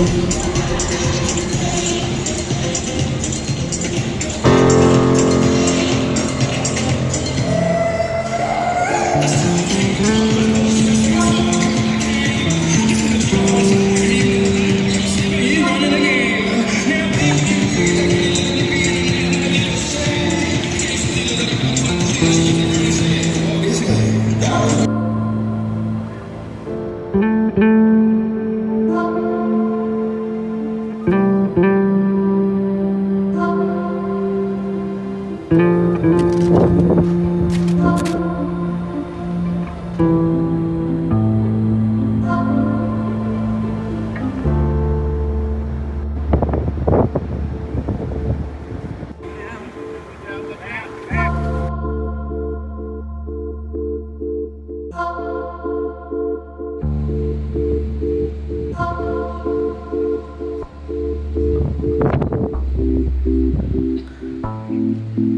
Thank you. Those are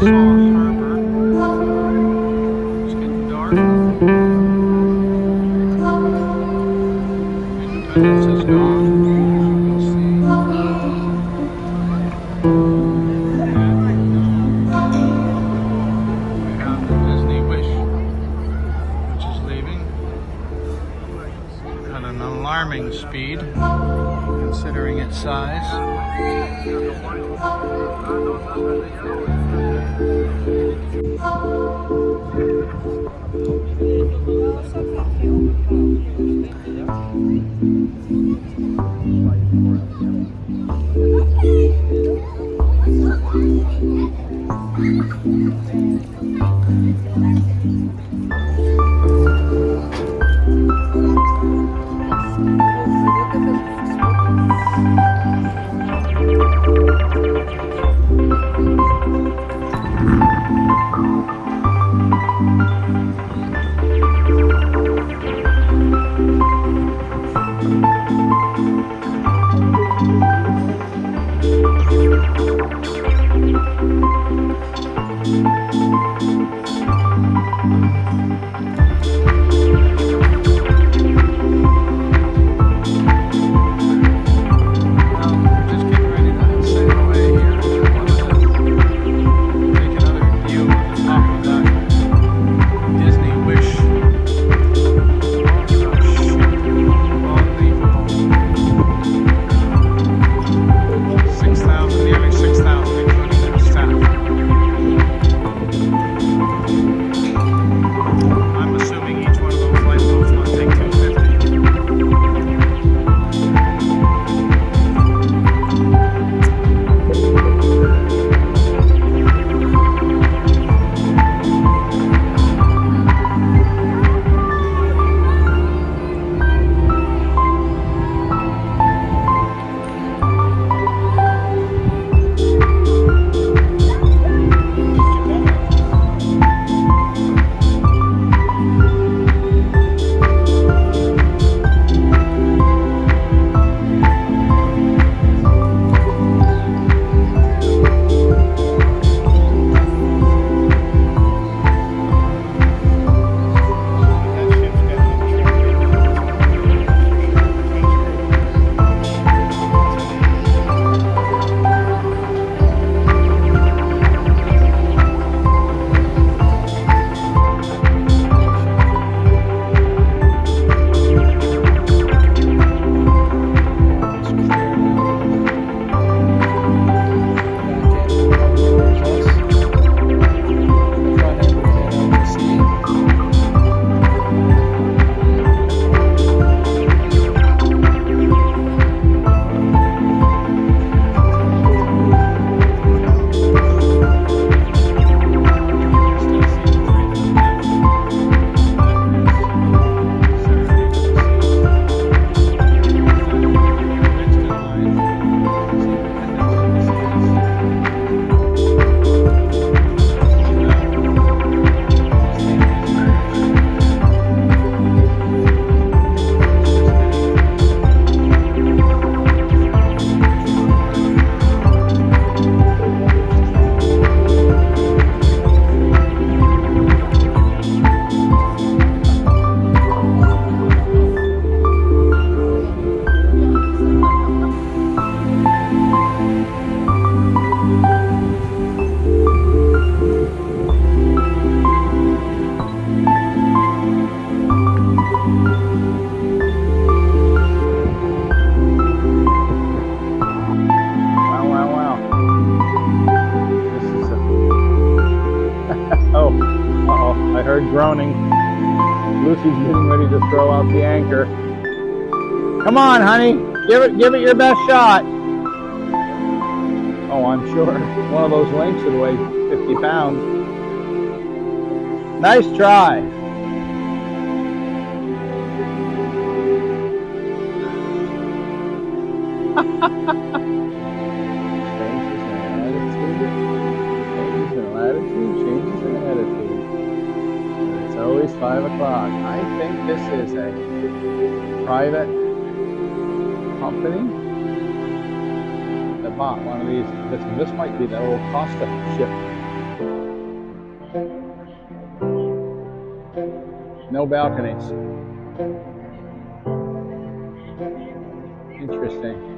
Harbor. Lucy's getting ready to throw out the anchor. Come on, honey. Give it give it your best shot. Oh, I'm sure. One of those links would weigh 50 pounds. Nice try. changes Always five o'clock. I think this is a private company that bought one of these. This might be the old Costa ship. No balconies. Interesting.